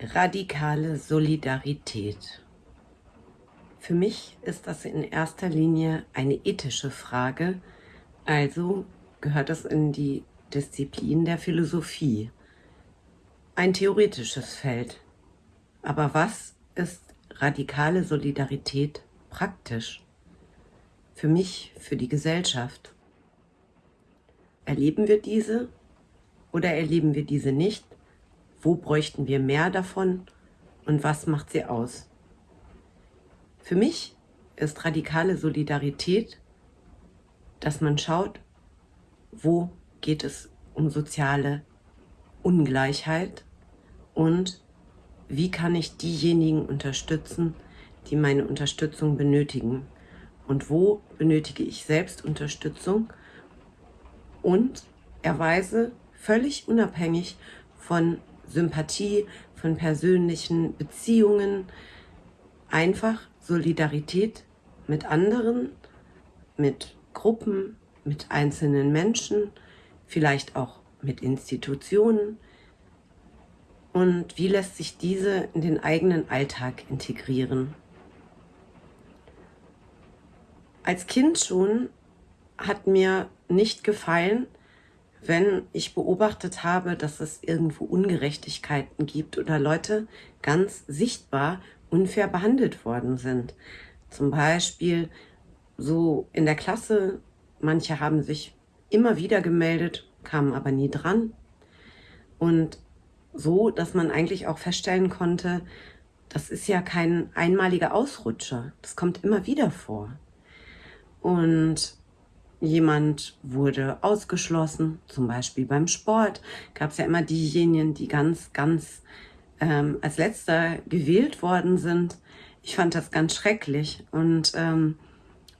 Radikale Solidarität. Für mich ist das in erster Linie eine ethische Frage, also gehört es in die Disziplin der Philosophie. Ein theoretisches Feld. Aber was ist radikale Solidarität praktisch? Für mich, für die Gesellschaft. Erleben wir diese oder erleben wir diese nicht? Wo bräuchten wir mehr davon und was macht sie aus? Für mich ist radikale Solidarität, dass man schaut, wo geht es um soziale Ungleichheit und wie kann ich diejenigen unterstützen, die meine Unterstützung benötigen und wo benötige ich selbst Unterstützung und erweise völlig unabhängig von Sympathie, von persönlichen Beziehungen, einfach Solidarität mit anderen, mit Gruppen, mit einzelnen Menschen, vielleicht auch mit Institutionen. Und wie lässt sich diese in den eigenen Alltag integrieren? Als Kind schon hat mir nicht gefallen, wenn ich beobachtet habe, dass es irgendwo Ungerechtigkeiten gibt oder Leute ganz sichtbar unfair behandelt worden sind. Zum Beispiel so in der Klasse, manche haben sich immer wieder gemeldet, kamen aber nie dran. Und so, dass man eigentlich auch feststellen konnte, das ist ja kein einmaliger Ausrutscher. Das kommt immer wieder vor. Und jemand wurde ausgeschlossen, zum Beispiel beim Sport, gab es ja immer diejenigen, die ganz, ganz ähm, als letzter gewählt worden sind. Ich fand das ganz schrecklich. Und ähm,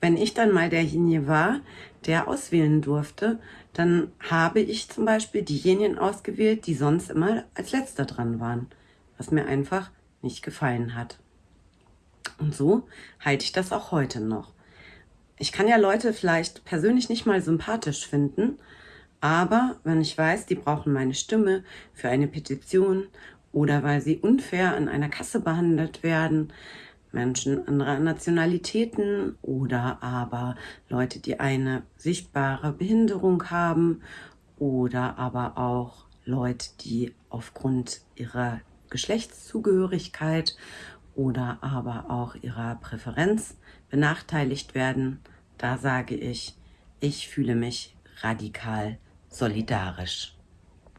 wenn ich dann mal derjenige war, der auswählen durfte, dann habe ich zum Beispiel diejenigen ausgewählt, die sonst immer als letzter dran waren, was mir einfach nicht gefallen hat. Und so halte ich das auch heute noch ich kann ja Leute vielleicht persönlich nicht mal sympathisch finden, aber wenn ich weiß, die brauchen meine Stimme für eine Petition oder weil sie unfair an einer Kasse behandelt werden, Menschen anderer Nationalitäten oder aber Leute, die eine sichtbare Behinderung haben oder aber auch Leute, die aufgrund ihrer Geschlechtszugehörigkeit oder aber auch ihrer Präferenz benachteiligt werden, da sage ich, ich fühle mich radikal solidarisch.